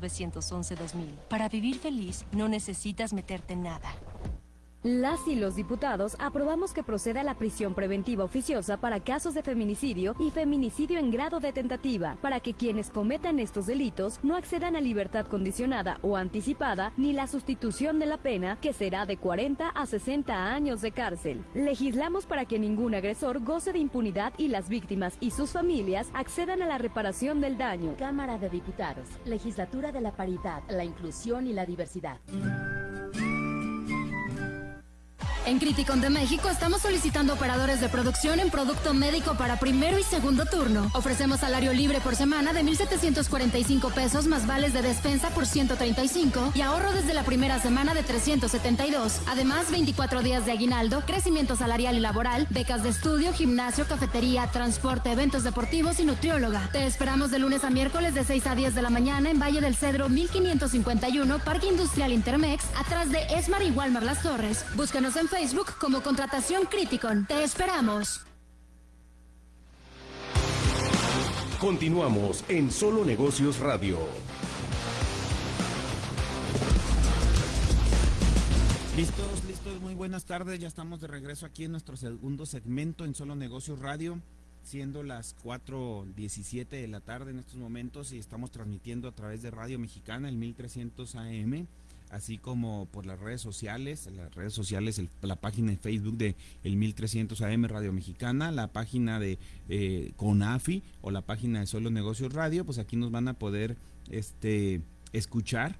911-2000. Para vivir feliz, no necesitas meterte en nada. Las y los diputados aprobamos que proceda la prisión preventiva oficiosa para casos de feminicidio y feminicidio en grado de tentativa, para que quienes cometan estos delitos no accedan a libertad condicionada o anticipada ni la sustitución de la pena, que será de 40 a 60 años de cárcel. Legislamos para que ningún agresor goce de impunidad y las víctimas y sus familias accedan a la reparación del daño. Cámara de Diputados, Legislatura de la Paridad, la Inclusión y la Diversidad. En Criticon de México estamos solicitando operadores de producción en producto médico para primero y segundo turno. Ofrecemos salario libre por semana de 1,745 pesos más vales de despensa por 135 y ahorro desde la primera semana de 372. Además, 24 días de aguinaldo, crecimiento salarial y laboral, becas de estudio, gimnasio, cafetería, transporte, eventos deportivos y nutrióloga. Te esperamos de lunes a miércoles de 6 a 10 de la mañana en Valle del Cedro 1551, Parque Industrial Intermex, atrás de Esmar y Walmar Las Torres. Búscanos en Facebook Facebook como Contratación Criticon. Te esperamos. Continuamos en Solo Negocios Radio. Listos, listos, muy buenas tardes. Ya estamos de regreso aquí en nuestro segundo segmento en Solo Negocios Radio, siendo las 4.17 de la tarde en estos momentos y estamos transmitiendo a través de Radio Mexicana, el 1300 AM así como por las redes sociales, las redes sociales, la página de Facebook de el 1300 AM Radio Mexicana, la página de eh, CONAFI o la página de Solo Negocios Radio, pues aquí nos van a poder este, escuchar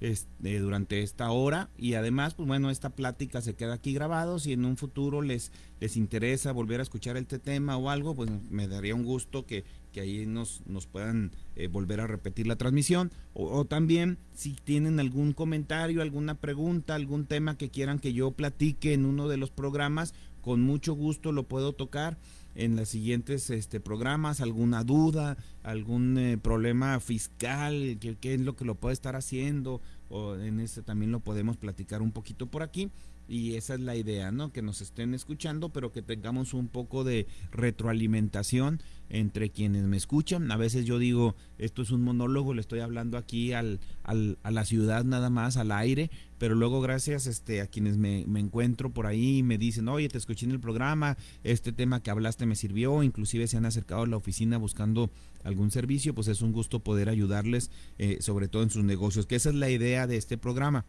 este, durante esta hora. Y además, pues bueno, esta plática se queda aquí grabado, si en un futuro les, les interesa volver a escuchar este tema o algo, pues me daría un gusto que, que ahí nos, nos puedan eh, volver a repetir la transmisión. O, también si tienen algún comentario, alguna pregunta, algún tema que quieran que yo platique en uno de los programas, con mucho gusto lo puedo tocar en los siguientes este, programas, alguna duda, algún eh, problema fiscal, qué es lo que lo puede estar haciendo, o en este también lo podemos platicar un poquito por aquí y esa es la idea, ¿no? Que nos estén escuchando, pero que tengamos un poco de retroalimentación entre quienes me escuchan. A veces yo digo, esto es un monólogo, le estoy hablando aquí al, al, a la ciudad nada más, al aire, pero luego gracias este, a quienes me, me encuentro por ahí me dicen, oye, te escuché en el programa, este tema que hablaste me sirvió, inclusive se han acercado a la oficina buscando algún servicio, pues es un gusto poder ayudarles, eh, sobre todo en sus negocios, que esa es la idea de este programa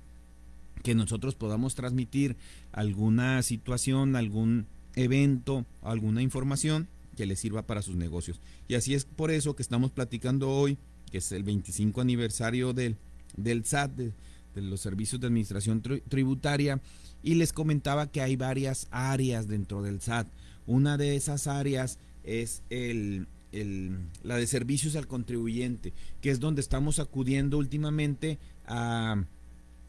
que nosotros podamos transmitir alguna situación, algún evento, alguna información que les sirva para sus negocios. Y así es por eso que estamos platicando hoy, que es el 25 aniversario del, del SAT, de, los servicios de administración tributaria, y les comentaba que hay varias áreas dentro del SAT. Una de esas áreas es el, el, la de servicios al contribuyente, que es donde estamos acudiendo últimamente a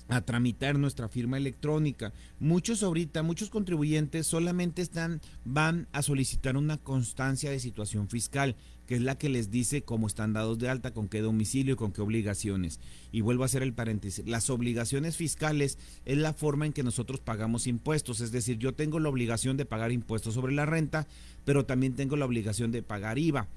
a tramitar nuestra firma electrónica. Muchos ahorita, muchos contribuyentes solamente están, van a solicitar una constancia de situación fiscal, que es la que les dice cómo están dados de alta, con qué domicilio y con qué obligaciones. Y vuelvo a hacer el paréntesis. Las obligaciones fiscales es la forma en que nosotros pagamos impuestos. Es decir, yo tengo la obligación de pagar impuestos sobre la renta, pero también tengo la obligación de pagar IVA.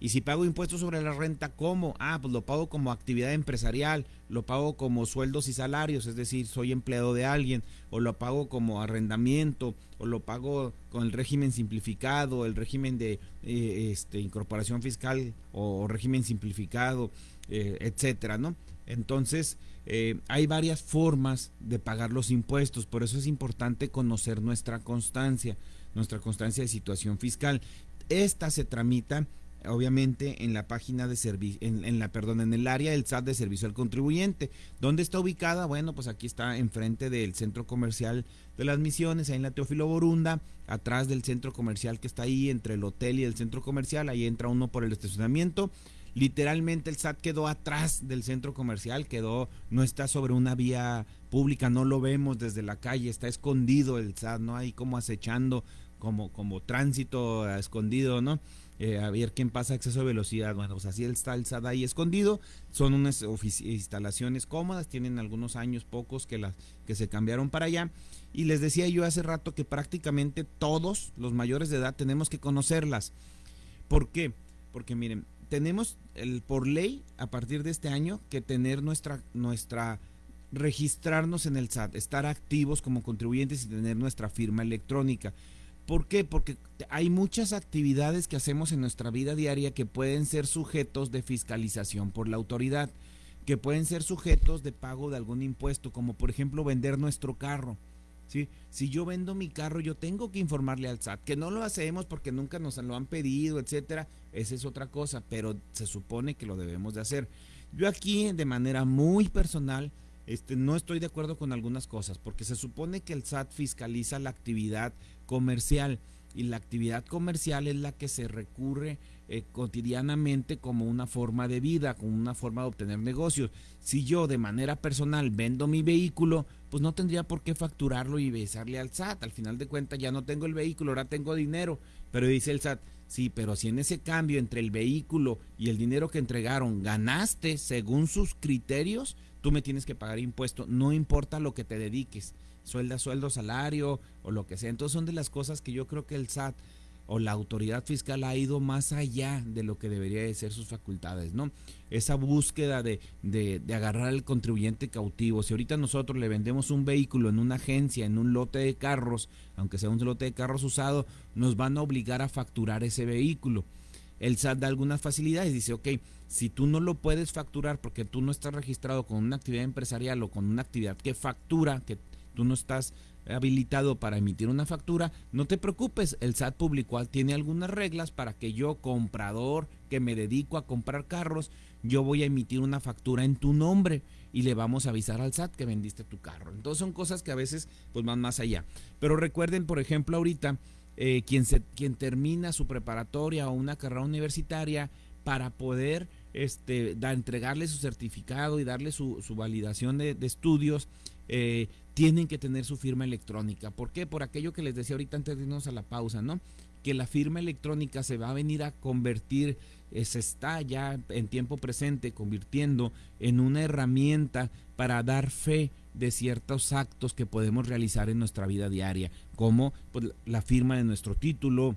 Y si pago impuestos sobre la renta, ¿cómo? Ah, pues lo pago como actividad empresarial, lo pago como sueldos y salarios, es decir, soy empleado de alguien, o lo pago como arrendamiento, o lo pago con el régimen simplificado, el régimen de eh, este, incorporación fiscal o, régimen simplificado, eh, etcétera, ¿no? Entonces, eh, hay varias formas de pagar los impuestos, por eso es importante conocer nuestra constancia, nuestra constancia de situación fiscal. Esta se tramita obviamente en la página de servicio, en, la, perdón, en el área del SAT de servicio al contribuyente. ¿Dónde está ubicada? Bueno, pues aquí está enfrente del centro comercial de las misiones, ahí en la Teófilo Borunda, atrás del centro comercial que está ahí, entre el hotel y el centro comercial, ahí entra uno por el estacionamiento. Literalmente el SAT quedó atrás del centro comercial, quedó, no está sobre una vía pública, no lo vemos desde la calle, está escondido el SAT, ¿no? Ahí como acechando, como, como tránsito escondido, ¿no? Eh, a ver quién pasa exceso de velocidad. Bueno, pues así está el SAT ahí escondido. Son unas instalaciones cómodas, tienen algunos años pocos que, las, que se cambiaron para allá. Y les decía yo hace rato que prácticamente todos los mayores de edad tenemos que conocerlas. ¿Por qué? Porque miren, tenemos el, por ley, a partir de este año, que tener nuestra, nuestra, registrarnos en el SAT, estar activos como contribuyentes y tener nuestra firma electrónica. ¿Por qué? Porque hay muchas actividades que hacemos en nuestra vida diaria que pueden ser sujetos de fiscalización por la autoridad, que pueden ser sujetos de pago de algún impuesto, como por ejemplo vender nuestro carro. ¿sí? Si yo vendo mi carro, yo tengo que informarle al SAT, que no lo hacemos porque nunca nos lo han pedido, etcétera. Esa es otra cosa, pero se supone que lo debemos de hacer. Yo aquí, de manera muy personal, este, no estoy de acuerdo con algunas cosas, porque se supone que el SAT fiscaliza la actividad comercial y la actividad comercial es la que se recurre eh, cotidianamente como una forma de vida, como una forma de obtener negocios. Si yo de manera personal vendo mi vehículo, pues no tendría por qué facturarlo y besarle al SAT. Al final de cuentas ya no tengo el vehículo, ahora tengo dinero. Pero dice el SAT, sí, pero si en ese cambio entre el vehículo y el dinero que entregaron ganaste según sus criterios, tú me tienes que pagar impuesto, no importa lo que te dediques, suelda, sueldo, salario o lo que sea. Entonces son de las cosas que yo creo que el SAT o la autoridad fiscal ha ido más allá de lo que debería de ser sus facultades, ¿no? Esa búsqueda de, de, de, agarrar al contribuyente cautivo. Si ahorita nosotros le vendemos un vehículo en una agencia, en un lote de carros, aunque sea un lote de carros usado, nos van a obligar a facturar ese vehículo. El SAT da algunas facilidades, dice, ok, si tú no lo puedes facturar porque tú no estás registrado con una actividad empresarial o con una actividad que factura, que tú no estás habilitado para emitir una factura, no te preocupes, el SAT publicó, tiene algunas reglas para que yo, comprador, que me dedico a comprar carros, yo voy a emitir una factura en tu nombre y le vamos a avisar al SAT que vendiste tu carro. Entonces son cosas que a veces pues van más allá. Pero recuerden, por ejemplo, ahorita, eh, quien, se, quien termina su preparatoria o una carrera universitaria para poder este, entregarle su certificado y darle su, su validación de, de estudios, eh, tienen que tener su firma electrónica. ¿Por qué? Por aquello que les decía ahorita antes de irnos a la pausa, ¿no? Que la firma electrónica se va a venir a convertir, eh, se está ya en tiempo presente convirtiendo en una herramienta para dar fe de ciertos actos que podemos realizar en nuestra vida diaria, como pues, la firma de nuestro título,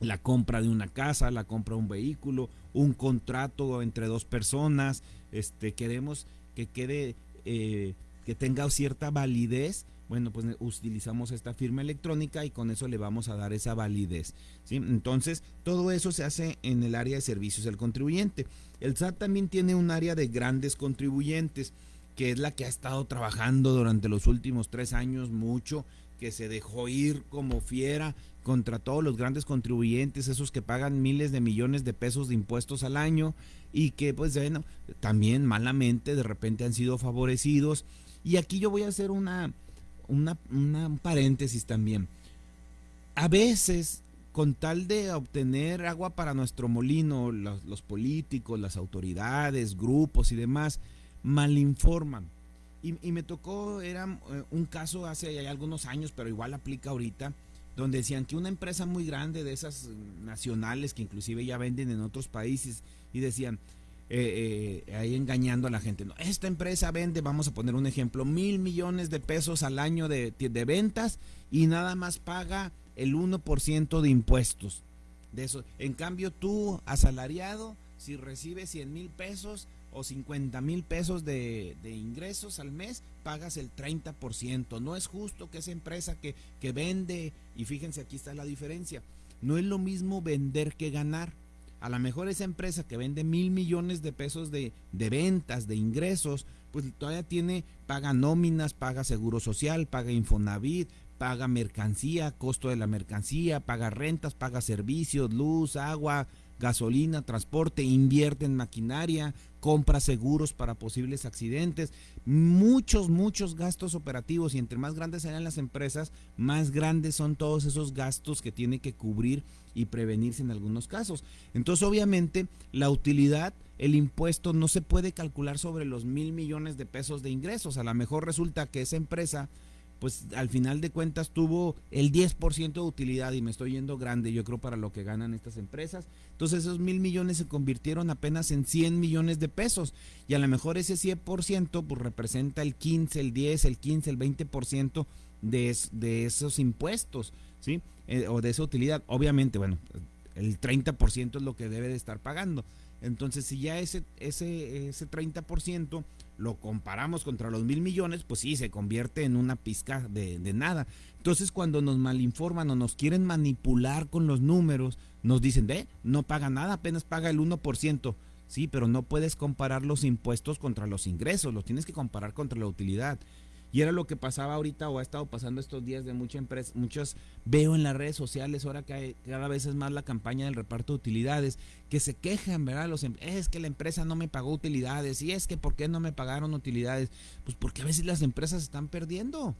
la compra de una casa, la compra de un vehículo, un contrato entre dos personas, este queremos que quede eh, que tenga cierta validez, bueno, pues utilizamos esta firma electrónica y con eso le vamos a dar esa validez. Entonces, todo eso se hace en el área de servicios del contribuyente. El SAT también tiene un área de grandes contribuyentes, que es la que ha estado trabajando durante los últimos tres años mucho, que se dejó ir como fiera contra todos los grandes contribuyentes, esos que pagan miles de millones de pesos de impuestos al año y que pues bueno, también malamente de repente han sido favorecidos y aquí yo voy a hacer una, una, un paréntesis también. A veces, con tal de obtener agua para nuestro molino, los, políticos, las autoridades, grupos y demás, malinforman. Y, y me tocó, era eh, un caso hace algunos años, pero igual aplica ahorita, donde decían que una empresa muy grande de esas nacionales que inclusive ya venden en otros países y decían, eh, eh, ahí engañando a la gente. No, esta empresa vende, vamos a poner un ejemplo, mil millones de pesos al año de, ventas y nada más paga el 1% de impuestos. De eso. En cambio, tú, asalariado, si recibes 100 mil pesos o 50 mil pesos de, de, ingresos al mes, pagas el 30%. No es justo que esa empresa que, que vende, y fíjense, aquí está la diferencia, no es lo mismo vender que ganar a lo mejor esa empresa que vende mil millones de pesos de, de, ventas, de ingresos, pues todavía tiene, paga nóminas, paga seguro social, paga Infonavit, paga mercancía, costo de la mercancía, paga rentas, paga servicios, luz, agua, gasolina, transporte, invierte en maquinaria, compra seguros para posibles accidentes, muchos, muchos gastos operativos y entre más grandes sean las empresas, más grandes son todos esos gastos que tiene que cubrir y prevenirse en algunos casos. Entonces, obviamente, la utilidad, el impuesto no se puede calcular sobre los mil millones de pesos de ingresos. A lo mejor resulta que esa empresa pues al final de cuentas tuvo el 10% de utilidad y me estoy yendo grande, yo creo, para lo que ganan estas empresas. Entonces esos mil millones se convirtieron apenas en 100 millones de pesos y a lo mejor ese 100% pues representa el 15, el 10, el 15, el 20% de, de esos impuestos, ¿sí? Eh, o de esa utilidad. Obviamente, bueno, el 30% es lo que debe de estar pagando. Entonces, si ya ese, ese, ese 30% lo comparamos contra los mil millones, pues sí, se convierte en una pizca de, nada. Entonces, cuando nos malinforman o nos quieren manipular con los números, nos dicen, ve, no paga nada, apenas paga el 1%. Sí, pero no puedes comparar los impuestos contra los ingresos, los tienes que comparar contra la utilidad. Y era lo que pasaba ahorita o ha estado pasando estos días de muchas empresas, muchos veo en las redes sociales ahora que hay, cada vez es más la campaña del reparto de utilidades, que se quejan, ¿verdad? Los, em, es que la empresa no me pagó utilidades y es que ¿por qué no me pagaron utilidades? Pues porque a veces las empresas están perdiendo.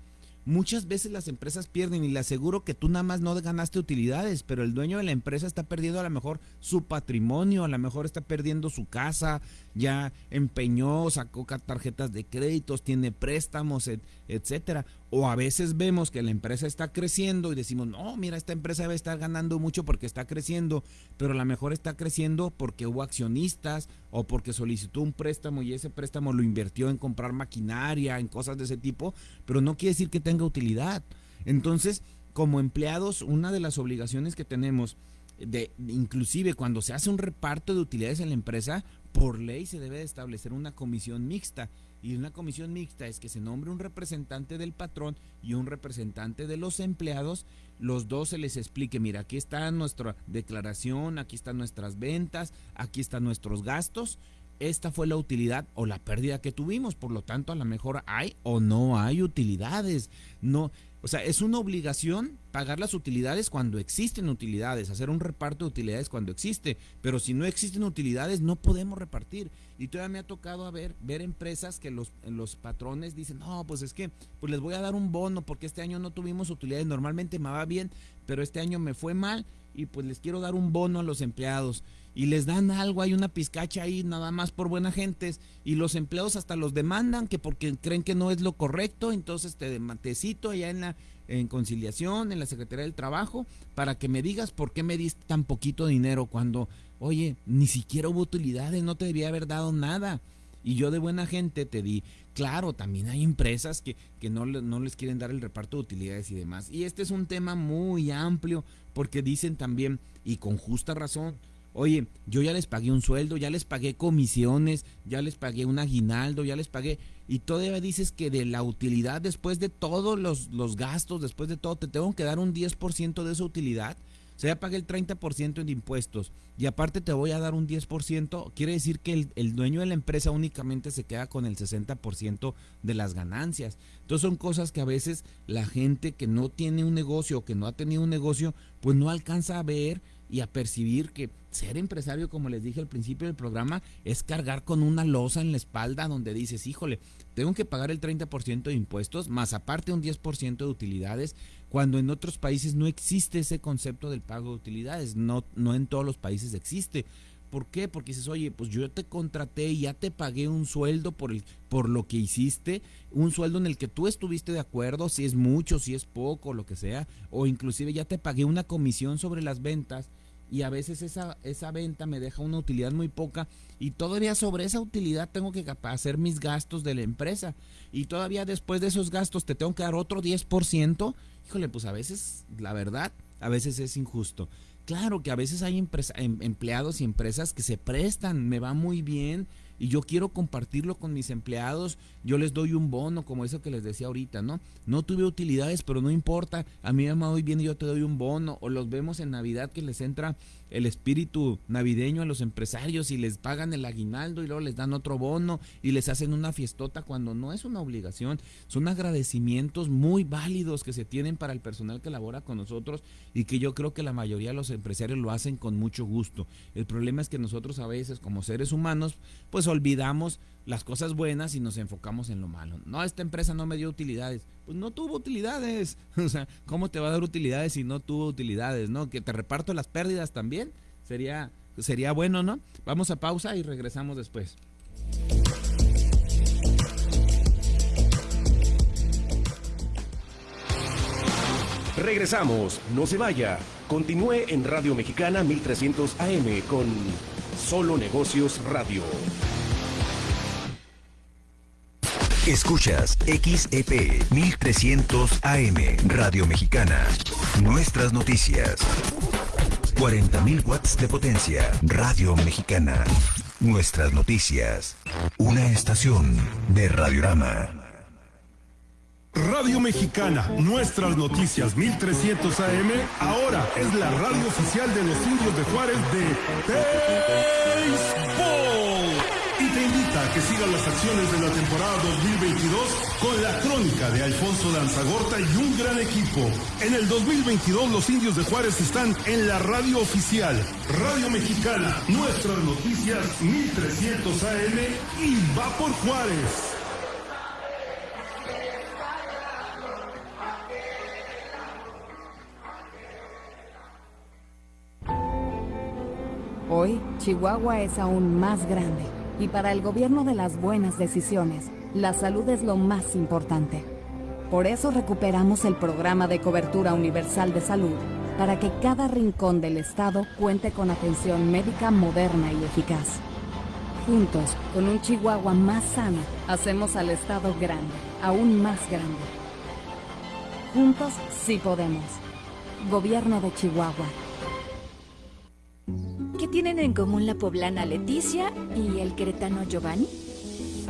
Muchas veces las empresas pierden y le aseguro que tú nada más no ganaste utilidades, pero el dueño de la empresa está perdiendo a lo mejor su patrimonio, a lo mejor está perdiendo su casa, ya empeñó, sacó tarjetas de créditos, tiene préstamos, etcétera. O a veces vemos que la empresa está creciendo y decimos, no, mira, esta empresa debe estar ganando mucho porque está creciendo, pero a lo mejor está creciendo porque hubo accionistas o porque solicitó un préstamo y ese préstamo lo invirtió en comprar maquinaria, en cosas de ese tipo, pero no quiere decir que tenga utilidad. Entonces, como empleados, una de las obligaciones que tenemos de, inclusive cuando se hace un reparto de utilidades en la empresa, por ley se debe de establecer una comisión mixta. Y una comisión mixta es que se nombre un representante del patrón y un representante de los empleados. Los dos se les explique, mira, aquí está nuestra declaración, aquí están nuestras ventas, aquí están nuestros gastos. Esta fue la utilidad o la pérdida que tuvimos, por lo tanto a lo mejor hay o no hay utilidades. No, o sea, es una obligación pagar las utilidades cuando existen utilidades, hacer un reparto de utilidades cuando existe, pero si no existen utilidades no podemos repartir. Y todavía me ha tocado a ver, ver empresas que los, los patrones dicen, no, pues es que pues les voy a dar un bono porque este año no tuvimos utilidades, normalmente me va bien, pero este año me fue mal y pues les quiero dar un bono a los empleados y les dan algo, hay una pizcacha ahí nada más por buena gente y los empleados hasta los demandan que porque creen que no es lo correcto, entonces te, te allá en la en conciliación, en la Secretaría del Trabajo, para que me digas por qué me diste tan poquito dinero cuando, oye, ni siquiera hubo utilidades, no te debía haber dado nada. Y yo de buena gente te di, claro, también hay empresas que, que no, no les quieren dar el reparto de utilidades y demás. Y este es un tema muy amplio porque dicen también, y con justa razón, Oye, yo ya les pagué un sueldo, ya les pagué comisiones, ya les pagué un aguinaldo, ya les pagué. Y todavía dices que de la utilidad, después de todos los, los gastos, después de todo, te tengo que dar un 10% de esa utilidad. O sea, ya pagué el 30% en impuestos y aparte te voy a dar un 10%. Quiere decir que el, el dueño de la empresa únicamente se queda con el 60% de las ganancias. Entonces son cosas que a veces la gente que no tiene un negocio o que no ha tenido un negocio, pues no alcanza a ver y a percibir que ser empresario, como les dije al principio del programa, es cargar con una losa en la espalda donde dices, híjole, tengo que pagar el 30% de impuestos, más aparte un 10% de utilidades, cuando en otros países no existe ese concepto del pago de utilidades, no, no en todos los países existe. ¿Por qué? Porque dices, oye, pues yo te contraté y ya te pagué un sueldo por, el, por lo que hiciste, un sueldo en el que tú estuviste de acuerdo, si es mucho, si es poco, lo que sea, o inclusive ya te pagué una comisión sobre las ventas y a veces esa, esa venta me deja una utilidad muy poca y todavía sobre esa utilidad tengo que hacer mis gastos de la empresa y todavía después de esos gastos te tengo que dar otro 10%, híjole, pues a veces, la verdad, a veces es injusto. Claro que a veces hay em, empleados y empresas que se prestan, me va muy bien, y yo quiero compartirlo con mis empleados, yo les doy un bono, como eso que les decía ahorita, ¿no? No tuve utilidades, pero no importa, a mí me va muy bien y yo te doy un bono, o los vemos en Navidad que les entra el espíritu navideño a los empresarios y les pagan el aguinaldo y luego les dan otro bono y les hacen una fiestota cuando no es una obligación, son agradecimientos muy válidos que se tienen para el personal que labora con nosotros y que yo creo que la mayoría de los empresarios lo hacen con mucho gusto. El problema es que nosotros a veces como seres humanos pues olvidamos las cosas buenas y nos enfocamos en lo malo. No, esta empresa no me dio utilidades. Pues no tuvo utilidades. O sea, ¿cómo te va a dar utilidades si no tuvo utilidades? ¿No? Que te reparto las pérdidas también. Sería, sería bueno, ¿no? Vamos a pausa y regresamos después. Regresamos, no se vaya. Continúe en Radio Mexicana 1300 AM con Solo Negocios Radio. Escuchas XEP 1300 AM Radio Mexicana. Nuestras noticias. 40.000 watts de potencia. Radio Mexicana. Nuestras noticias. Una estación de Radiorama. Radio Mexicana, nuestras noticias 1300 AM, ahora es la radio oficial de los indios de Juárez de Béisbol. Que sigas las acciones de la temporada 2022 con la crónica de Alfonso Danzagorta y un gran equipo. En el 2022 los indios de Juárez están en la radio oficial, Radio Mexicana, nuestras noticias 1300 AM y va por Juárez. Hoy, Chihuahua es aún más grande y para el gobierno de las buenas decisiones, la salud es lo más importante. Por eso recuperamos el programa de cobertura universal de salud para que cada rincón del estado cuente con atención médica moderna y eficaz. Juntos, con un Chihuahua más sano, hacemos al estado grande, aún más grande. Juntos sí podemos. Gobierno de Chihuahua. ¿Qué tienen en común la poblana Leticia y el queretano Giovanni?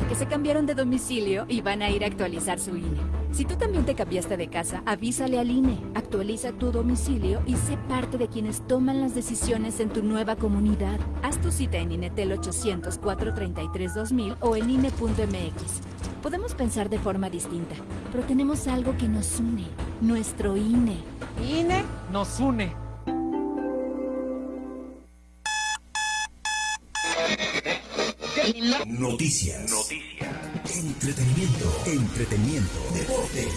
Que se cambiaron de domicilio y van a ir a actualizar su INE. Si tú también te cambiaste de casa, avísale al INE, actualiza tu domicilio y sé parte de quienes toman las decisiones en tu nueva comunidad. Haz tu cita en INETEL 800 433 2000 o en INE.mx. Podemos pensar de forma distinta, pero tenemos algo que nos une, nuestro INE. INE nos une. Noticias. Noticias. Entretenimiento. Entretenimiento. Deportes.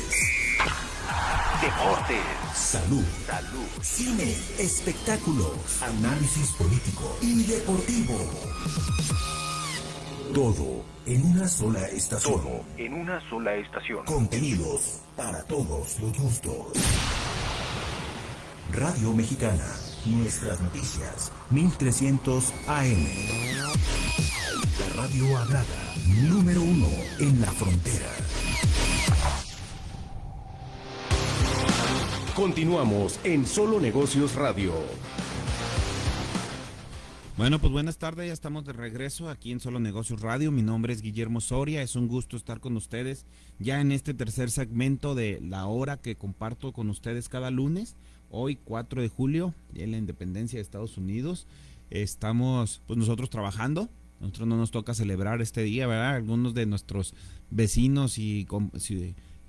Deportes. Salud. Salud. Cine. Espectáculos. Análisis político y deportivo. Todo en una sola estación. Todo en una sola estación. Contenidos para todos los gustos. Radio Mexicana. Nuestras noticias. 1300 AM. Radio hablada. Número uno en la frontera. Continuamos en Solo Negocios Radio. Bueno, pues buenas tardes, ya estamos de regreso aquí en Solo Negocios Radio. Mi nombre es Guillermo Soria, es un gusto estar con ustedes ya en este tercer segmento de la hora que comparto con ustedes cada lunes. Hoy 4 de julio, de la Independencia de Estados Unidos. Estamos pues nosotros trabajando, nosotros no nos toca celebrar este día, ¿verdad? Algunos de nuestros vecinos y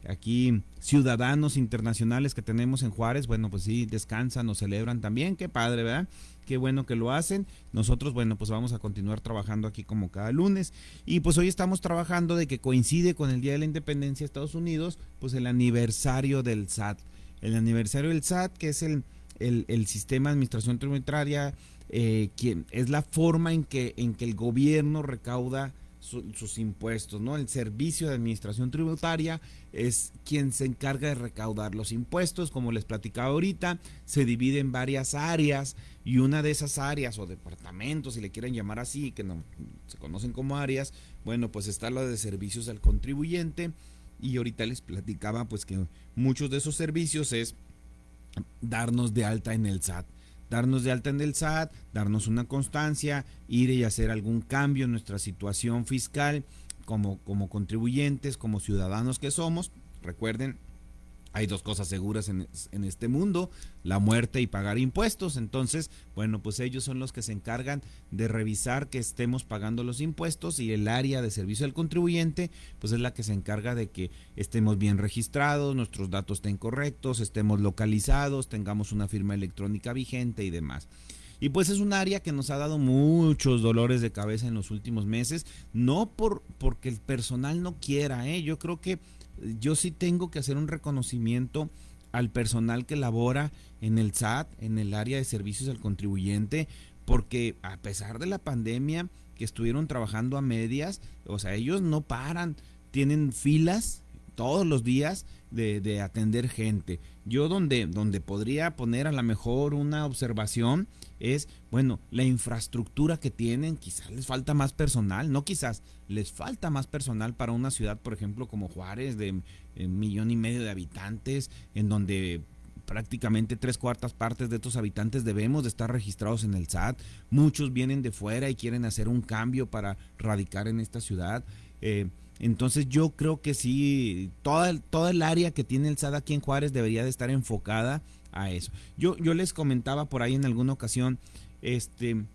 aquí ciudadanos internacionales que tenemos en Juárez, bueno, pues sí, descansan o celebran también, qué padre, ¿verdad? Qué bueno que lo hacen. Nosotros, bueno, pues vamos a continuar trabajando aquí como cada lunes. Y pues hoy estamos trabajando de que coincide con el Día de la Independencia de Estados Unidos, pues el aniversario del SAT. El aniversario del SAT, que es el, el, el sistema de administración tributaria, eh, es la forma en que, en que el gobierno recauda su- sus impuestos, ¿no? El servicio de administración tributaria es quien se encarga de recaudar los impuestos, como les platicaba ahorita, se divide en varias áreas y una de esas áreas o departamentos, si le quieren llamar así, que no se conocen como áreas, bueno, pues está la de servicios al contribuyente y ahorita les platicaba pues que muchos de esos servicios es darnos de alta en el SAT. Darnos de alta en el SAT, darnos una constancia, ir y hacer algún cambio en nuestra situación fiscal como, como contribuyentes, como ciudadanos que somos. Recuerden, hay dos cosas seguras en, en este mundo, la muerte y pagar impuestos. Entonces, bueno, pues ellos son los que se encargan de revisar que estemos pagando los impuestos y el área de servicio al contribuyente, pues es la que se encarga de que estemos bien registrados, nuestros datos estén correctos, estemos localizados, tengamos una firma electrónica vigente y demás. Y pues es un área que nos ha dado muchos dolores de cabeza en los últimos meses, no por porque el personal no quiera, ¿eh? yo creo que yo sí tengo que hacer un reconocimiento al personal que labora en el SAT, en el área de servicios al contribuyente, porque a pesar de la pandemia que estuvieron trabajando a medias, o sea, ellos no paran, tienen filas todos los días de, de atender gente. Yo donde, donde podría poner a lo mejor una observación es, bueno, la infraestructura que tienen, quizás les falta más personal, no quizás, les falta más personal para una ciudad, por ejemplo, como Juárez, de millón y medio de habitantes, en donde prácticamente tres cuartas partes de estos habitantes debemos de estar registrados en el SAT. Muchos vienen de fuera y quieren hacer un cambio para radicar en esta ciudad. Eh, entonces yo creo que sí, toda, toda el área que tiene el SAT aquí en Juárez debería de estar enfocada a eso. Yo, yo les comentaba por ahí en alguna ocasión, este,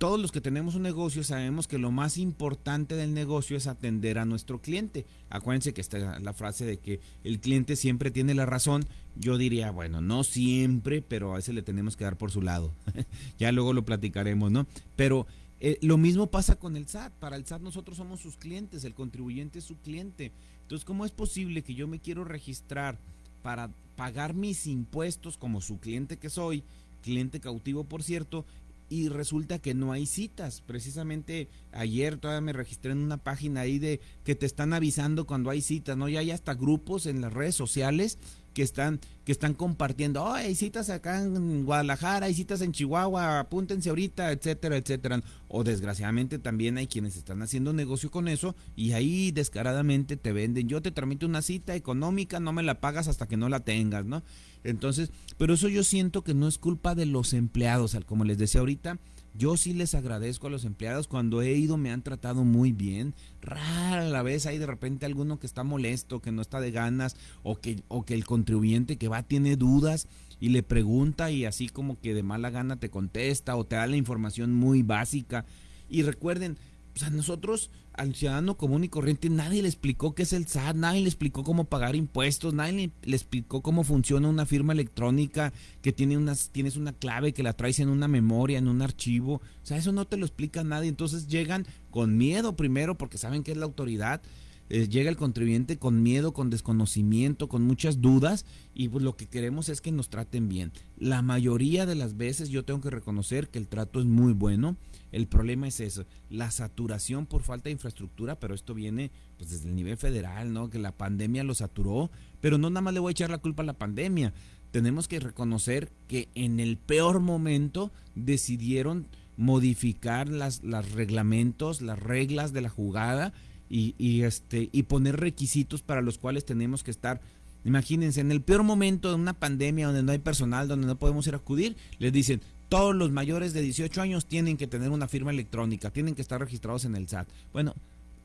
todos los que tenemos un negocio sabemos que lo más importante del negocio es atender a nuestro cliente. Acuérdense que está la frase de que el cliente siempre tiene la razón. Yo diría, bueno, no siempre, pero a veces le tenemos que dar por su lado. ya luego lo platicaremos, ¿no? Pero eh, lo mismo pasa con el SAT. Para el SAT nosotros somos sus clientes, el contribuyente es su cliente. Entonces, ¿cómo es posible que yo me quiero registrar para pagar mis impuestos como su cliente que soy? cliente cautivo por cierto, y resulta que no hay citas. Precisamente ayer todavía me registré en una página ahí de que te están avisando cuando hay citas, ¿no? Ya hay hasta grupos en las redes sociales que están que están compartiendo, oh, hay citas acá en Guadalajara, hay citas en Chihuahua, apúntense ahorita, etcétera, etcétera. O desgraciadamente también hay quienes están haciendo negocio con eso y ahí descaradamente te venden, yo te tramito una cita económica, no me la pagas hasta que no la tengas, ¿no? Entonces, pero eso yo siento que no es culpa de los empleados, como les decía ahorita, yo sí les agradezco a los empleados. Cuando he ido me han tratado muy bien. Rara la vez hay de repente alguno que está molesto, que no está de ganas, o que, o que el contribuyente que va tiene dudas y le pregunta y así como que de mala gana te contesta o te da la información muy básica. Y recuerden, o sea, nosotros al ciudadano común y corriente nadie le explicó qué es el SAT, nadie le explicó cómo pagar impuestos, nadie le, explicó cómo funciona una firma electrónica, que tiene unas, tienes una clave que la traes en una memoria, en un archivo. O sea, eso no te lo explica nadie. Entonces llegan con miedo primero porque saben que es la autoridad. Eh, llega el contribuyente con miedo, con desconocimiento, con muchas dudas y pues lo que queremos es que nos traten bien. La mayoría de las veces yo tengo que reconocer que el trato es muy bueno el problema es eso, la saturación por falta de infraestructura, pero esto viene pues desde el nivel federal, ¿no? Que la pandemia lo saturó, pero no nada más le voy a echar la culpa a la pandemia. Tenemos que reconocer que en el peor momento decidieron modificar las, los reglamentos, las reglas de la jugada y, y, este, y poner requisitos para los cuales tenemos que estar Imagínense, en el peor momento de una pandemia donde no hay personal, donde no podemos ir a acudir, les dicen, todos los mayores de 18 años tienen que tener una firma electrónica, tienen que estar registrados en el SAT. Bueno,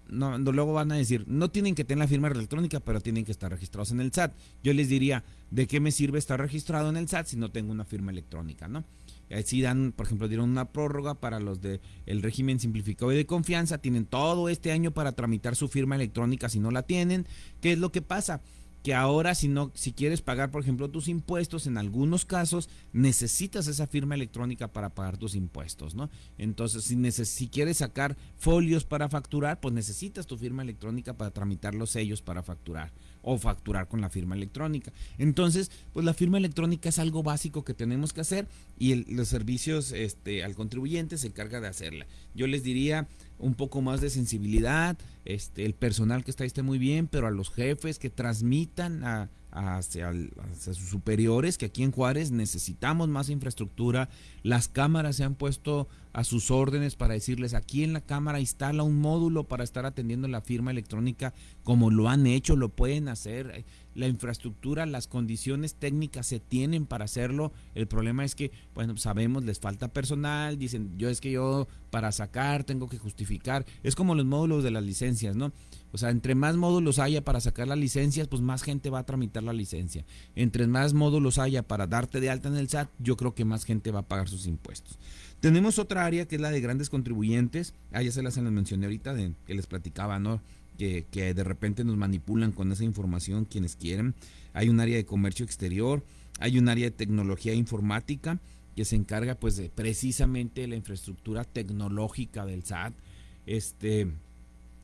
no, luego van a decir, no tienen que tener la firma electrónica, pero tienen que estar registrados en el SAT. Yo les diría, ¿de qué me sirve estar registrado en el SAT si no tengo una firma electrónica, no? Así dan, por ejemplo, dieron una prórroga para los de el régimen simplificado y de confianza, tienen todo este año para tramitar su firma electrónica si no la tienen. ¿Qué es lo que pasa? Que ahora si no si quieres pagar por ejemplo tus impuestos en algunos casos necesitas esa firma electrónica para pagar tus impuestos no entonces si si quieres sacar folios para facturar pues necesitas tu firma electrónica para tramitar los sellos para facturar o facturar con la firma electrónica. Entonces pues la firma electrónica es algo básico que tenemos que hacer y los servicios este al contribuyente se encarga de hacerla. Yo les diría un poco más de sensibilidad, este, el personal que está ahí esté muy bien, pero a los jefes que transmitan a, hacia, sus superiores, que aquí en Juárez necesitamos más infraestructura, las cámaras se han puesto a sus órdenes para decirles, aquí en la cámara instala un módulo para estar atendiendo la firma electrónica como lo han hecho, lo pueden hacer la infraestructura, las condiciones técnicas se tienen para hacerlo. El problema es que, bueno, sabemos, les falta personal, dicen, yo es que yo para sacar tengo que justificar. Es como los módulos de las licencias, ¿no? O sea, entre más módulos haya para sacar las licencias, pues más gente va a tramitar la licencia. Entre más módulos haya para darte de alta en el SAT, yo creo que más gente va a pagar sus impuestos. Tenemos otra área que es la de grandes contribuyentes. Ah, ya se las, mencioné ahorita, de, que les platicaba, ¿no? que, de repente nos manipulan con esa información quienes quieren. Hay un área de comercio exterior, hay un área de tecnología informática que se encarga pues de precisamente la infraestructura tecnológica del SAT. Este,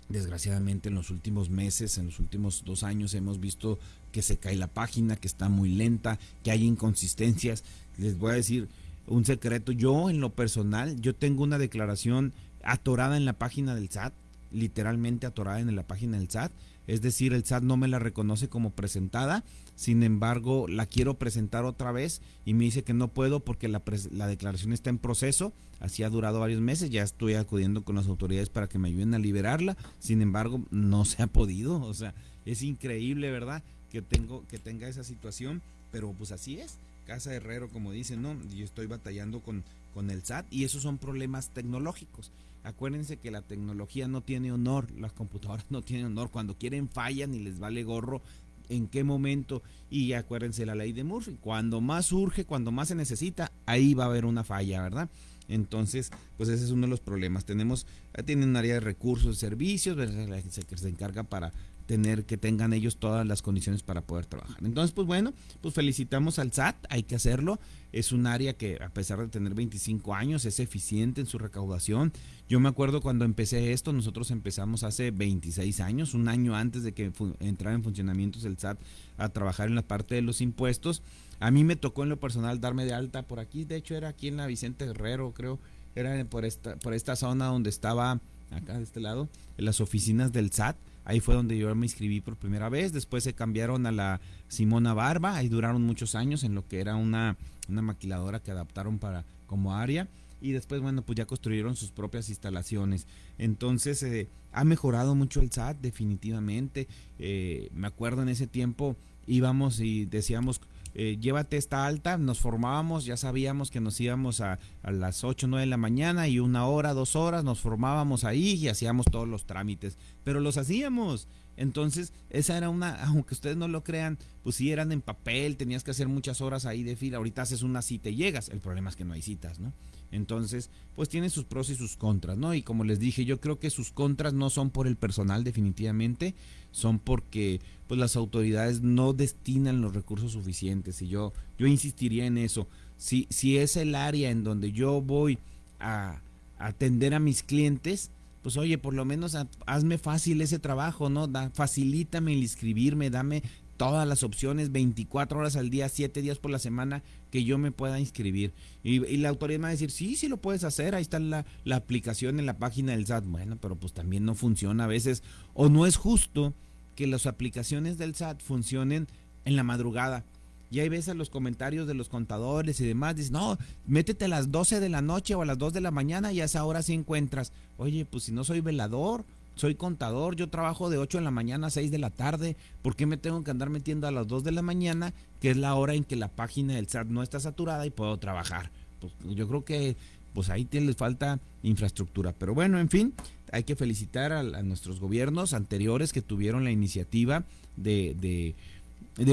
desgraciadamente en los últimos meses, en los últimos dos años hemos visto que se cae la página, que está muy lenta, que hay inconsistencias. Les voy a decir un secreto, yo en lo personal, yo tengo una declaración atorada en la página del SAT literalmente atorada en la página del SAT. Es decir, el SAT no me la reconoce como presentada, sin embargo la quiero presentar otra vez y me dice que no puedo porque la, la declaración está en proceso, así ha durado varios meses, ya estoy acudiendo con las autoridades para que me ayuden a liberarla, sin embargo no se ha podido, o sea, es increíble, ¿verdad? Que, tengo, que tenga esa situación pero pues así es. Casa Herrero, como dicen, ¿no? Yo estoy batallando con, con el SAT y esos son problemas tecnológicos. Acuérdense que la tecnología no tiene honor, las computadoras no tienen honor. Cuando quieren fallan y les vale gorro en qué momento. Y acuérdense la ley de Murphy, cuando más urge, cuando más se necesita, ahí va a haber una falla, ¿verdad? Entonces, pues ese es uno de los problemas. Tenemos, tienen un área de recursos, servicios, que se encarga para tener que tengan ellos todas las condiciones para poder trabajar. Entonces, pues bueno, pues felicitamos al SAT, hay que hacerlo. Es un área que a pesar de tener 25 años es eficiente en su recaudación. Yo me acuerdo cuando empecé esto, nosotros empezamos hace 26 años, un año antes de que entrara en funcionamiento el SAT a trabajar en la parte de los impuestos. A mí me tocó en lo personal darme de alta por aquí, de hecho era aquí en la Vicente Guerrero, creo, era por esta por esta zona donde estaba acá de este lado, en las oficinas del SAT Ahí fue donde yo me inscribí por primera vez. Después se cambiaron a la Simona Barba. Ahí duraron muchos años en lo que era una, una maquiladora que adaptaron para como área. Y después, bueno, pues ya construyeron sus propias instalaciones. Entonces, eh, ha mejorado mucho el SAT, definitivamente. Eh, me acuerdo en ese tiempo íbamos y decíamos, eh, llévate esta alta, nos formábamos, ya sabíamos que nos íbamos a, a las 8 o 9 de la mañana y una hora, dos horas, nos formábamos ahí y hacíamos todos los trámites, pero los hacíamos. Entonces, esa era una, aunque ustedes no lo crean, pues sí eran en papel, tenías que hacer muchas horas ahí de fila, ahorita haces una cita y llegas, el problema es que no hay citas, ¿no? Entonces, pues tiene sus pros y sus contras, ¿no? Y como les dije, yo creo que sus contras no son por el personal definitivamente, son porque pues las autoridades no destinan los recursos suficientes y yo yo insistiría en eso. Si si es el área en donde yo voy a, atender a mis clientes, pues oye, por lo menos hazme fácil ese trabajo, ¿no? Da, facilítame el inscribirme, dame todas las opciones 24 horas al día, 7 días por la semana que yo me pueda inscribir. Y, la autoridad me va a decir, sí, sí lo puedes hacer, ahí está la, la, aplicación en la página del SAT. Bueno, pero pues también no funciona a veces, o no es justo que las aplicaciones del SAT funcionen en la madrugada. Y hay veces los comentarios de los contadores y demás, dicen, no, métete a las 12 de la noche o a las 2 de la mañana y a esa hora sí encuentras. Oye, pues si no soy velador, soy contador, yo trabajo de 8 de la mañana a 6 de la tarde, ¿por qué me tengo que andar metiendo a las 2 de la mañana, que es la hora en que la página del SAT no está saturada y puedo trabajar? Pues yo creo que pues ahí les falta infraestructura. Pero bueno, en fin, hay que felicitar a, nuestros gobiernos anteriores que tuvieron la iniciativa de, de,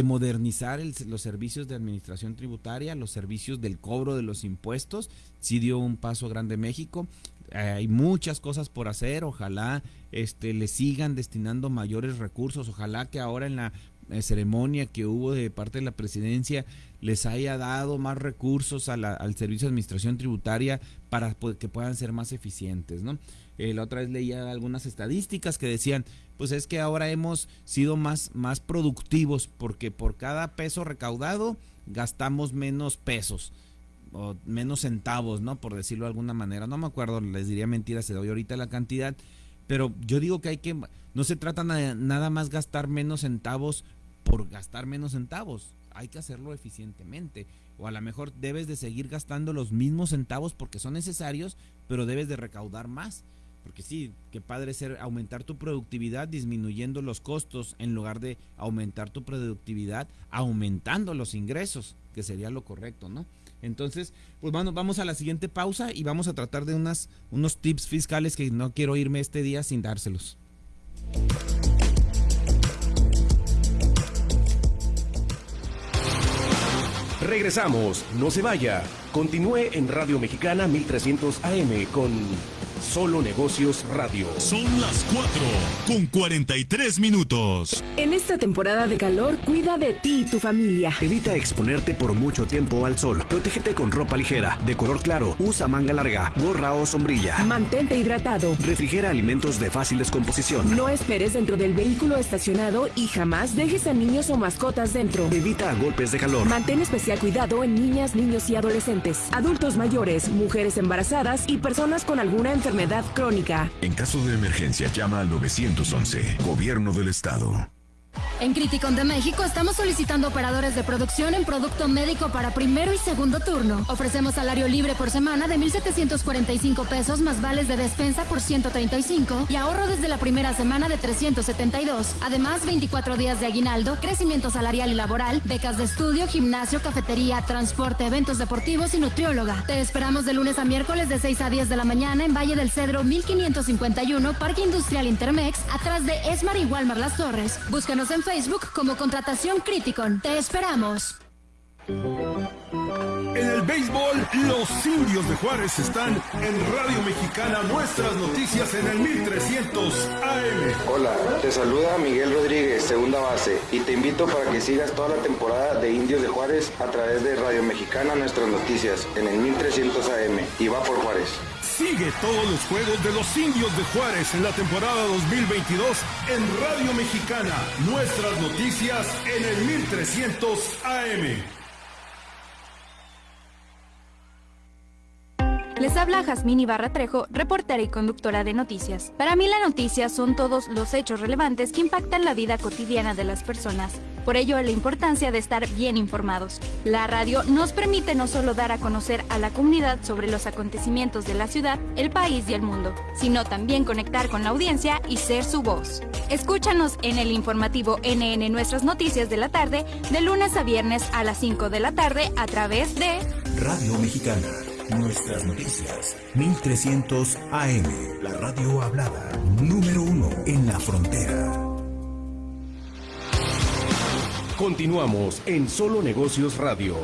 modernizar los servicios de administración tributaria, los servicios del cobro de los impuestos. Sí dio un paso grande México hay muchas cosas por hacer, ojalá este le sigan destinando mayores recursos, ojalá que ahora en la eh, ceremonia que hubo de parte de la presidencia les haya dado más recursos al servicio de administración tributaria para que puedan ser más eficientes, ¿no? Eh, la otra vez leía algunas estadísticas que decían, pues es que ahora hemos sido más, más productivos porque por cada peso recaudado gastamos menos pesos o menos centavos, ¿no? Por decirlo de alguna manera. No me acuerdo, les diría mentira, se doy ahorita la cantidad. Pero yo digo que hay que, no se trata nada más gastar menos centavos por gastar menos centavos. Hay que hacerlo eficientemente. O a lo mejor debes de seguir gastando los mismos centavos porque son necesarios, pero debes de recaudar más. Porque sí, qué padre ser aumentar tu productividad disminuyendo los costos en lugar de aumentar tu productividad aumentando los ingresos, que sería lo correcto, ¿no? Entonces, pues bueno, vamos a la siguiente pausa y vamos a tratar de unas, unos tips fiscales que no quiero irme este día sin dárselos. Regresamos, no se vaya. Continúe en Radio Mexicana 1300 AM con Solo Negocios Radio. Son las 4 con 43 minutos. En esta temporada de calor, cuida de ti y tu familia. Evita exponerte por mucho tiempo al sol. Protégete con ropa ligera, de color claro. Usa manga larga, gorra o sombrilla. Mantente hidratado. Refrigera alimentos de fácil descomposición. No esperes dentro del vehículo estacionado y jamás dejes a niños o mascotas dentro. Evita golpes de calor. Mantén especial cuidado en niñas, niños y adolescentes, adultos mayores, mujeres embarazadas y personas con alguna enfermedad En caso de emergencia, llama al 911, Gobierno del Estado. En Criticon de México estamos solicitando operadores de producción en producto médico para primero y segundo turno. Ofrecemos salario libre por semana de 1.745 pesos más vales de despensa por 135 y ahorro desde la primera semana de 372. Además, 24 días de aguinaldo, crecimiento salarial y laboral, becas de estudio, gimnasio, cafetería, transporte, eventos deportivos y nutrióloga. Te esperamos de lunes a miércoles de 6 a 10 de la mañana en Valle del Cedro 1551, Parque Industrial Intermex, atrás de Esmar y Walmar Las Torres. Búscanos en Facebook como Contratación Criticon. Te esperamos. En el béisbol, los indios de Juárez están en Radio Mexicana, nuestras noticias en el 1300 AM. Hola, te saluda Miguel Rodríguez, segunda base, y te invito para que sigas toda la temporada de Indios de Juárez a través de Radio Mexicana, nuestras noticias en el 1300 AM. Y va por Juárez. Sigue todos los juegos de los indios de Juárez en la temporada 2022 en Radio Mexicana, nuestras noticias en el 1300 AM. Les habla Jazmín Ibarra Trejo, reportera y conductora de noticias. Para mí la noticia son todos los hechos relevantes que impactan la vida cotidiana de las personas. Por ello, la importancia de estar bien informados. La radio nos permite no solo dar a conocer a la comunidad sobre los acontecimientos de la ciudad, el país y el mundo, sino también conectar con la audiencia y ser su voz. Escúchanos en el informativo NN Nuestras Noticias de la tarde, de lunes a viernes a las 5 de la tarde a través de Radio Mexicana. Nuestras noticias. 1300 AM. La radio hablada. Número uno en la frontera. Continuamos en Solo Negocios Radio.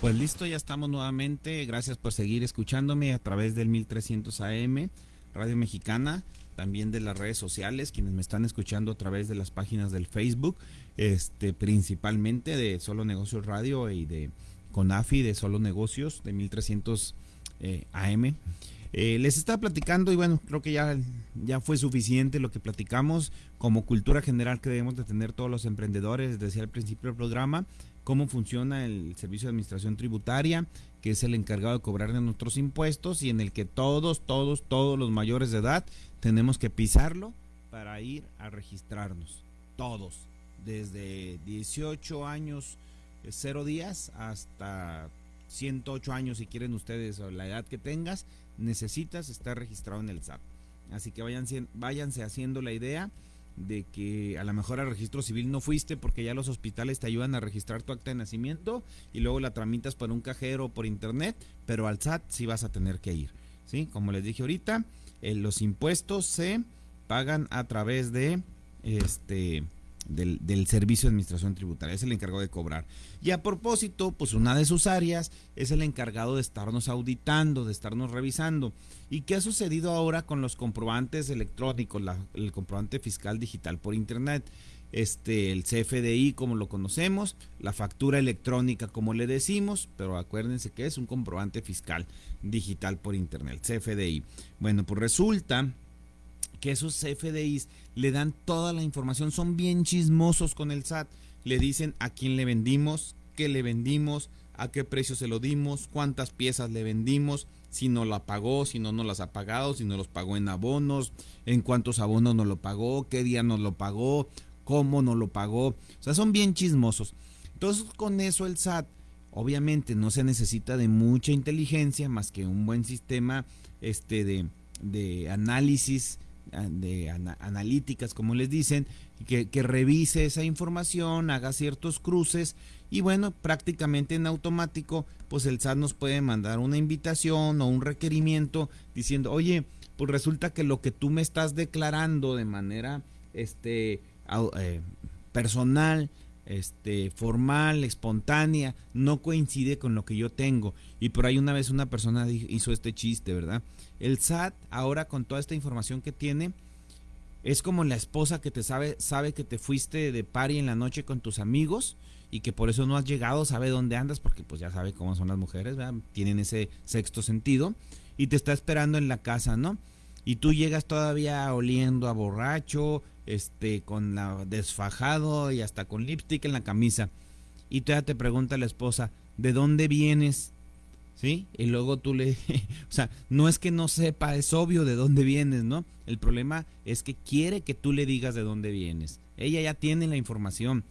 Pues listo, ya estamos nuevamente. Gracias por seguir escuchándome a través del 1300 AM, Radio Mexicana, también de las redes sociales, quienes me están escuchando a través de las páginas del Facebook, este principalmente de Solo Negocios Radio y de Conafi de Solo Negocios de 1300 eh, AM. Eh, les estaba platicando y bueno, creo que ya, ya fue suficiente lo que platicamos como cultura general que debemos de tener todos los emprendedores, decía al principio del programa, cómo funciona el Servicio de Administración Tributaria, que es el encargado de cobrar de nuestros impuestos y en el que todos, todos, todos los mayores de edad tenemos que pisarlo para ir a registrarnos. Todos, desde 18 años, 0 días, hasta 108 años si quieren ustedes o la edad que tengas, necesitas estar registrado en el SAT. Así que váyanse, váyanse haciendo la idea de que a lo mejor al registro civil no fuiste porque ya los hospitales te ayudan a registrar tu acta de nacimiento y luego la tramitas por un cajero o por internet, pero al SAT sí vas a tener que ir. ¿sí? Como les dije ahorita, eh, los impuestos se pagan a través de este del, del, Servicio de Administración Tributaria, es el encargado de cobrar. Y a propósito, pues una de sus áreas es el encargado de estarnos auditando, de estarnos revisando. ¿Y qué ha sucedido ahora con los comprobantes electrónicos, el comprobante fiscal digital por Internet? Este, el CFDI como lo conocemos, la factura electrónica como le decimos, pero acuérdense que es un comprobante fiscal digital por Internet, CFDI. Bueno, pues resulta que esos CFDIs le dan toda la información, son bien chismosos con el SAT, le dicen a quién le vendimos, qué le vendimos, a qué precio se lo dimos, cuántas piezas le vendimos, si no la pagó, si no nos las ha pagado, si no los pagó en abonos, en cuántos abonos nos lo pagó, qué día nos lo pagó, cómo nos lo pagó. O sea, son bien chismosos. Entonces, con eso el SAT, obviamente no se necesita de mucha inteligencia más que un buen sistema este, de, de análisis de analíticas, como les dicen, que, revise esa información, haga ciertos cruces y bueno, prácticamente en automático, pues el SAT nos puede mandar una invitación o un requerimiento diciendo, oye, pues resulta que lo que tú me estás declarando de manera este, eh, personal, este, formal, espontánea, no coincide con lo que yo tengo. Y por ahí una vez una persona hizo este chiste, ¿verdad? El SAT ahora con toda esta información que tiene es como la esposa que te sabe sabe que te fuiste de party en la noche con tus amigos y que por eso no has llegado, sabe dónde andas porque pues ya sabe cómo son las mujeres, ¿verdad? tienen ese sexto sentido y te está esperando en la casa, ¿no? Y tú llegas todavía oliendo a borracho, este con la desfajado y hasta con lipstick en la camisa. Y todavía te pregunta la esposa, ¿de dónde vienes? ¿sí? Y luego tú le, o sea, no es que no sepa, es obvio de dónde vienes, ¿no? El problema es que quiere que tú le digas de dónde vienes. Ella ya tiene la información,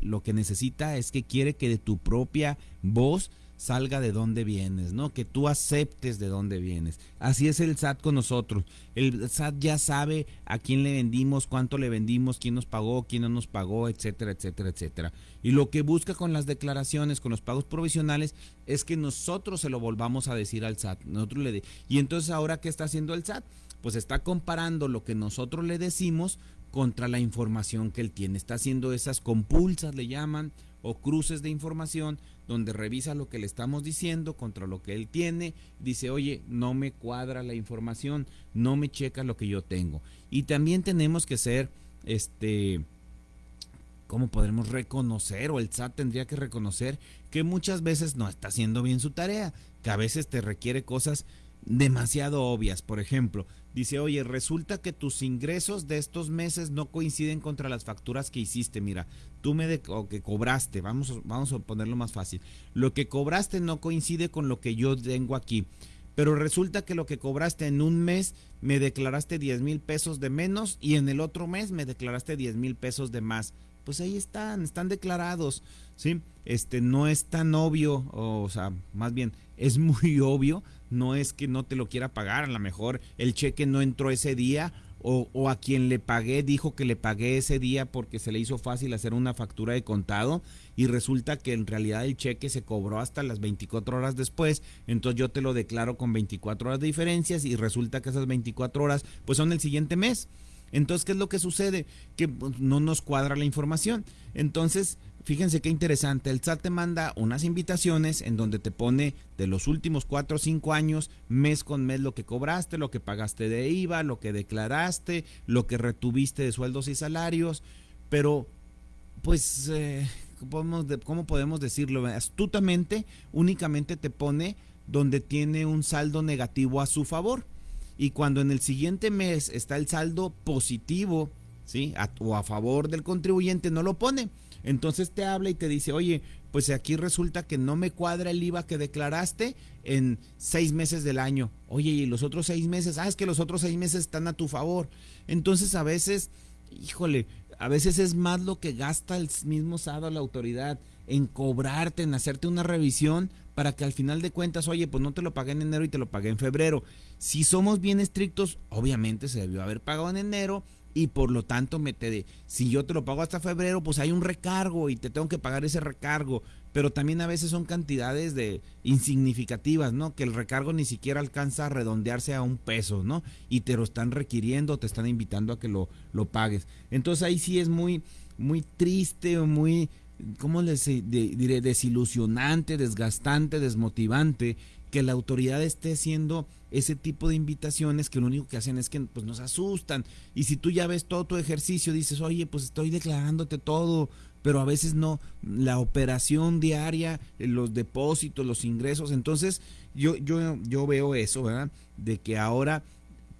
lo que necesita es que quiere que de tu propia voz salga de dónde vienes, ¿no? Que tú aceptes de dónde vienes. Así es el SAT con nosotros. El SAT ya sabe a quién le vendimos, cuánto le vendimos, quién nos pagó, quién no nos pagó, etcétera, etcétera, etcétera. Y lo que busca con las declaraciones, con los pagos provisionales, es que nosotros se lo volvamos a decir al SAT. Nosotros le y entonces ahora qué está haciendo el SAT? Pues está comparando lo que nosotros le decimos contra la información que él tiene. Está haciendo esas compulsas, le llaman, o cruces de información donde revisa lo que le estamos diciendo contra lo que él tiene, dice, oye, no me cuadra la información, no me checa lo que yo tengo. Y también tenemos que ser, este, ¿cómo podremos reconocer? O el SAT tendría que reconocer que muchas veces no está haciendo bien su tarea, que a veces te requiere cosas demasiado obvias. Por ejemplo, dice, oye, resulta que tus ingresos de estos meses no coinciden contra las facturas que hiciste. Mira, tú me de o que cobraste, vamos, vamos a ponerlo más fácil. Lo que cobraste no coincide con lo que yo tengo aquí. Pero resulta que lo que cobraste en un mes me declaraste 10 mil pesos de menos y en el otro mes me declaraste 10 mil pesos de más. Pues ahí están, están declarados, ¿sí? Este no es tan obvio, o sea, más bien es muy obvio no es que no te lo quiera pagar, a lo mejor el cheque no entró ese día o, a quien le pagué dijo que le pagué ese día porque se le hizo fácil hacer una factura de contado y resulta que en realidad el cheque se cobró hasta las 24 horas después, entonces yo te lo declaro con 24 horas de diferencias y resulta que esas 24 horas pues son el siguiente mes. Entonces, ¿qué es lo que sucede? Que pues, no nos cuadra la información. Entonces, Fíjense qué interesante, el SAT te manda unas invitaciones en donde te pone de los últimos cuatro o cinco años, mes con mes, lo que cobraste, lo que pagaste de IVA, lo que declaraste, lo que retuviste de sueldos y salarios, pero pues, eh, ¿cómo podemos decirlo? Astutamente, únicamente te pone donde tiene un saldo negativo a su favor. Y cuando en el siguiente mes está el saldo positivo, ¿sí? o a favor del contribuyente, no lo pone entonces te habla y te dice, oye, pues aquí resulta que no me cuadra el IVA que declaraste en seis meses del año. Oye, y los otros seis meses, ah, es que los otros seis meses están a tu favor. Entonces a veces, híjole, a veces es más lo que gasta el mismo SAD la autoridad en cobrarte, en hacerte una revisión para que al final de cuentas, oye, pues no te lo pagué en enero y te lo pagué en febrero. Si somos bien estrictos, obviamente se debió haber pagado en enero y por lo tanto me te si yo te lo pago hasta febrero, pues hay un recargo y te tengo que pagar ese recargo, pero también a veces son cantidades de insignificativas, ¿no? Que el recargo ni siquiera alcanza a redondearse a un peso, ¿no? Y te lo están requiriendo, te están invitando a que lo, lo pagues. Entonces ahí sí es muy muy triste o muy ¿cómo les diré? desilusionante, desgastante, desmotivante que la autoridad esté haciendo ese tipo de invitaciones que lo único que hacen es que pues, nos asustan. Y si tú ya ves todo tu ejercicio, dices, oye, pues estoy declarándote todo, pero a veces no, la operación diaria, los depósitos, los ingresos. Entonces, yo, yo, yo veo eso, ¿verdad? De que ahora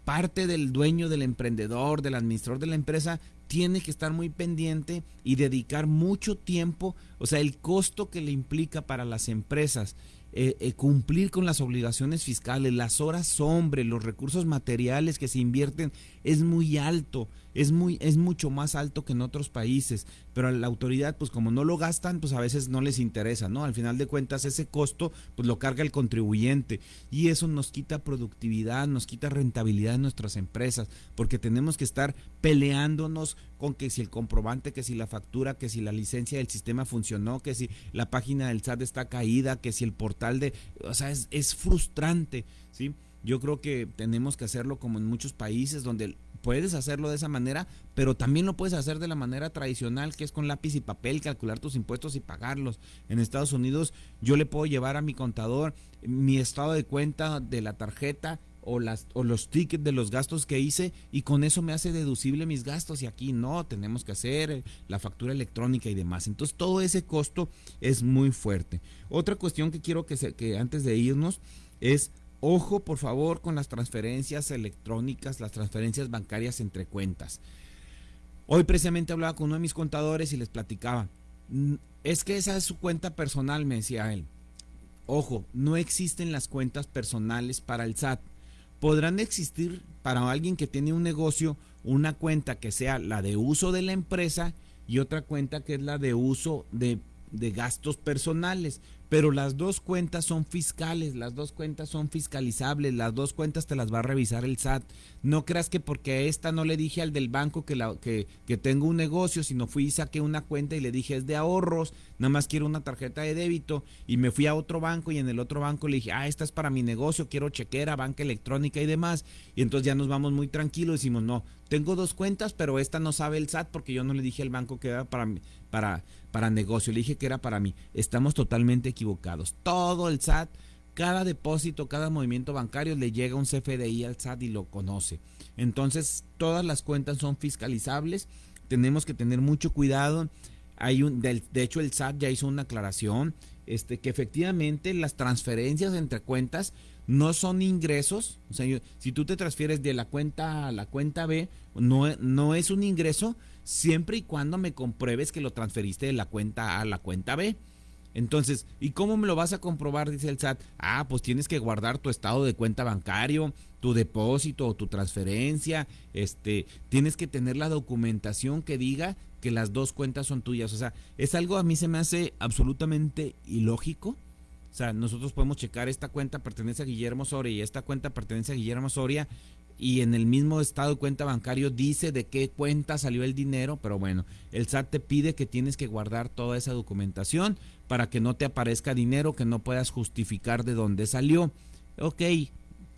parte del dueño, del emprendedor, del administrador de la empresa, tiene que estar muy pendiente y dedicar mucho tiempo, o sea, el costo que le implica para las empresas eh, eh, cumplir con las obligaciones fiscales, las horas hombre, los recursos materiales que se invierten es muy alto, es muy es mucho más alto que en otros países, pero a la autoridad pues como no lo gastan, pues a veces no les interesa, ¿no? Al final de cuentas ese costo pues lo carga el contribuyente y eso nos quita productividad, nos quita rentabilidad en nuestras empresas, porque tenemos que estar peleándonos con que si el comprobante, que si la factura, que si la licencia del sistema funcionó, que si la página del SAT está caída, que si el portal de, o sea, es, es frustrante, ¿sí? Yo creo que tenemos que hacerlo como en muchos países donde puedes hacerlo de esa manera, pero también lo puedes hacer de la manera tradicional, que es con lápiz y papel, calcular tus impuestos y pagarlos. En Estados Unidos yo le puedo llevar a mi contador mi estado de cuenta de la tarjeta o, las, o los tickets de los gastos que hice y con eso me hace deducible mis gastos y aquí no, tenemos que hacer eh, la factura electrónica y demás. Entonces todo ese costo es muy fuerte. Otra cuestión que quiero que, se, que antes de irnos es, ojo por favor con las transferencias electrónicas, las transferencias bancarias entre cuentas. Hoy precisamente hablaba con uno de mis contadores y les platicaba, mm, es que esa es su cuenta personal, me decía él ojo, no existen las cuentas personales para el SAT. Podrán existir para alguien que tiene un negocio una cuenta que sea la de uso de la empresa y otra cuenta que es la de uso de, de gastos personales pero las dos cuentas son fiscales, las dos cuentas son fiscalizables, las dos cuentas te las va a revisar el SAT. No creas que porque a esta no le dije al del banco que, que tengo un negocio, sino fui y saqué una cuenta y le dije es de ahorros, nada más quiero una tarjeta de débito y me fui a otro banco y en el otro banco le dije, ah, esta es para mi negocio, quiero chequera, banca electrónica y demás. Y entonces ya nos vamos muy tranquilos, decimos, no, tengo dos cuentas, pero esta no sabe el SAT porque yo no le dije al banco que era para, para, para negocio, le dije que era para mí. Estamos totalmente equivocados. Todo el SAT, cada depósito, cada movimiento bancario le llega un CFDI al SAT y lo conoce. Entonces, todas las cuentas son fiscalizables. Tenemos que tener mucho cuidado. Hay un, de, hecho, el SAT ya hizo una aclaración este, que efectivamente las transferencias entre cuentas no son ingresos. Si tú te transfieres de la cuenta a la cuenta B, no, no es un ingreso, siempre y cuando me compruebes que lo transferiste de la cuenta A a la cuenta B. Entonces, ¿y cómo me lo vas a comprobar? Dice el SAT. Ah, pues tienes que guardar tu estado de cuenta bancario, tu depósito o tu transferencia. Este, tienes que tener la documentación que diga que las dos cuentas son tuyas. O sea, es algo a mí se me hace absolutamente ilógico. O sea, nosotros podemos checar esta cuenta pertenece a Guillermo Soria y esta cuenta pertenece a Guillermo Soria y en el mismo estado de cuenta bancario dice de qué cuenta salió el dinero, pero bueno, el SAT te pide que tienes que guardar toda esa documentación para que no te aparezca dinero que no puedas justificar de dónde salió. Ok,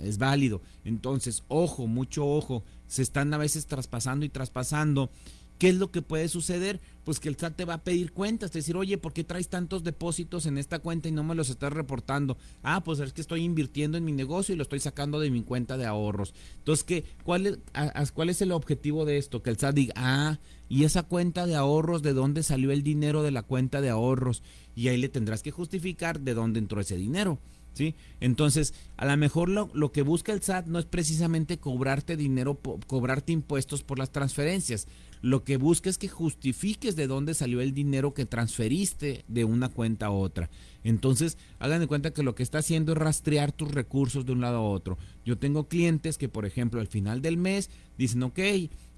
es válido. Entonces, ojo, mucho ojo, se están a veces traspasando y traspasando ¿Qué es lo que puede suceder? Pues que el SAT te va a pedir cuentas, te decir, oye, ¿por qué traes tantos depósitos en esta cuenta y no me los estás reportando? Ah, pues es que estoy invirtiendo en mi negocio y lo estoy sacando de mi cuenta de ahorros. Entonces, ¿qué, cuál, es, ¿cuál es el objetivo de esto? Que el SAT diga, ah, y esa cuenta de ahorros, ¿de dónde salió el dinero de la cuenta de ahorros? Y ahí le tendrás que justificar de dónde entró ese dinero. ¿Sí? Entonces, a lo mejor lo, lo, que busca el SAT no es precisamente cobrarte dinero, cobrarte impuestos por las transferencias lo que busca es que justifiques de dónde salió el dinero que transferiste de una cuenta a otra. Entonces, hagan de cuenta que lo que está haciendo es rastrear tus recursos de un lado a otro. Yo tengo clientes que, por ejemplo, al final del mes dicen, ok,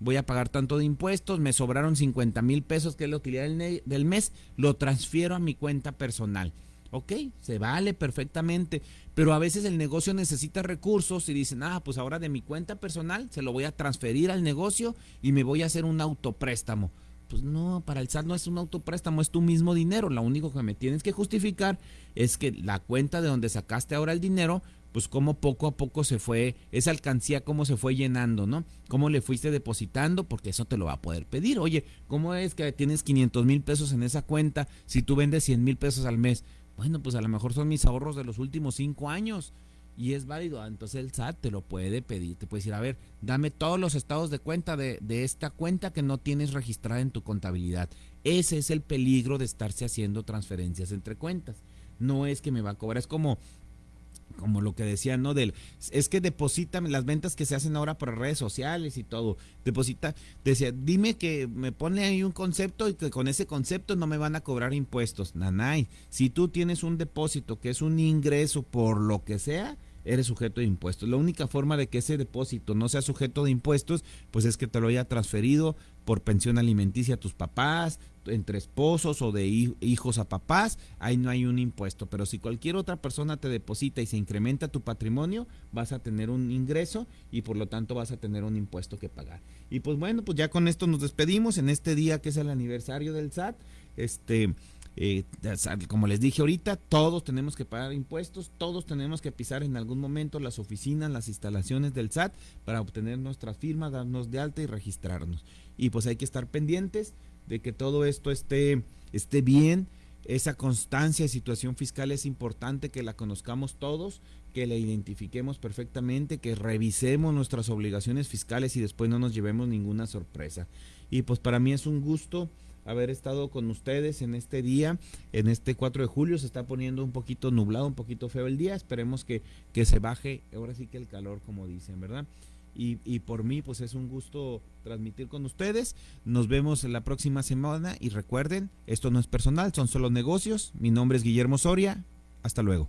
voy a pagar tanto de impuestos, me sobraron 50 mil pesos, que es la utilidad del mes, lo transfiero a mi cuenta personal. Ok, se vale perfectamente, pero a veces el negocio necesita recursos y dicen, ah, pues ahora de mi cuenta personal se lo voy a transferir al negocio y me voy a hacer un autopréstamo. Pues no, para el SAT no es un autopréstamo, es tu mismo dinero. Lo único que me tienes que justificar es que la cuenta de donde sacaste ahora el dinero, pues cómo poco a poco se fue, esa alcancía cómo se fue llenando, ¿no? Cómo le fuiste depositando, porque eso te lo va a poder pedir. Oye, ¿cómo es que tienes 500 mil pesos en esa cuenta si tú vendes 100 mil pesos al mes? Bueno, pues a lo mejor son mis ahorros de los últimos cinco años y es válido. Ah, entonces el SAT te lo puede pedir. Te puede decir, a ver, dame todos los estados de cuenta de, de, esta cuenta que no tienes registrada en tu contabilidad. Ese es el peligro de estarse haciendo transferencias entre cuentas. No es que me va a cobrar, es como como lo que decía, ¿no? Del, es que deposita las ventas que se hacen ahora por redes sociales y todo. Deposita, decía, dime que me pone ahí un concepto y que con ese concepto no me van a cobrar impuestos. Nanay, si tú tienes un depósito que es un ingreso por lo que sea, eres sujeto de impuestos. La única forma de que ese depósito no sea sujeto de impuestos, pues es que te lo haya transferido por pensión alimenticia a tus papás, entre esposos o de hijos a papás, ahí no hay un impuesto. Pero si cualquier otra persona te deposita y se incrementa tu patrimonio, vas a tener un ingreso y por lo tanto vas a tener un impuesto que pagar. Y pues bueno, pues ya con esto nos despedimos en este día que es el aniversario del SAT. Este, eh, como les dije ahorita, todos tenemos que pagar impuestos, todos tenemos que pisar en algún momento las oficinas, las instalaciones del SAT para obtener nuestra firma, darnos de alta y registrarnos. Y pues hay que estar pendientes de que todo esto esté, esté bien. Esa constancia de situación fiscal es importante que la conozcamos todos, que la identifiquemos perfectamente, que revisemos nuestras obligaciones fiscales y después no nos llevemos ninguna sorpresa. Y pues para mí es un gusto haber estado con ustedes en este día, en este 4 de julio. Se está poniendo un poquito nublado, un poquito feo el día. Esperemos que, que se baje, ahora sí que el calor, como dicen, ¿verdad? Y, y, por mí, pues es un gusto transmitir con ustedes. Nos vemos la próxima semana y recuerden, esto no es personal, son solo negocios. Mi nombre es Guillermo Soria. Hasta luego.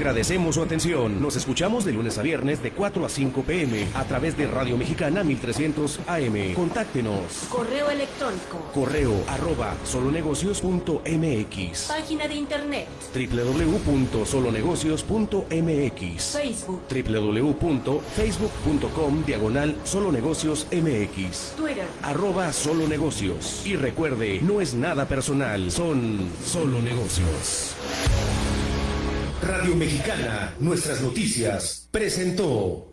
Agradecemos su atención. Nos escuchamos de lunes a viernes de 4 a 5 pm a través de Radio Mexicana 1300 AM. Contáctenos. Correo electrónico. Correo arroba solonegocios.mx. Página de internet. www.solonegocios.mx. Facebook. www.facebook.com diagonal solonegocios mx. Twitter. Arroba solo negocios. Y recuerde, no es nada personal, son solo negocios. Radio Mexicana, nuestras noticias, presentó.